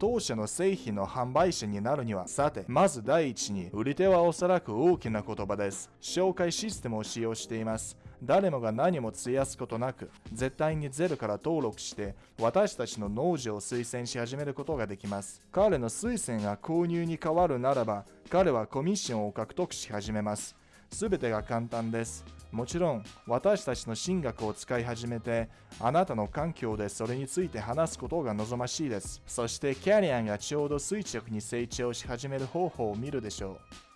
当社の製品の販売者になるには、さて、まず第一に、売り手はおそらく大きな言葉です。紹介システムを使用しています。誰もが何も費やすことなく、絶対にゼロから登録して、私たちの農場を推薦し始めることができます。彼の推薦が購入に変わるならば、彼はコミッションを獲得し始めます。すべてが簡単です。もちろん、私たちの進学を使い始めて、あなたの環境でそれについて話すことが望ましいです。そして、キャリアンがちょうど垂直に成長し始める方法を見るでしょう。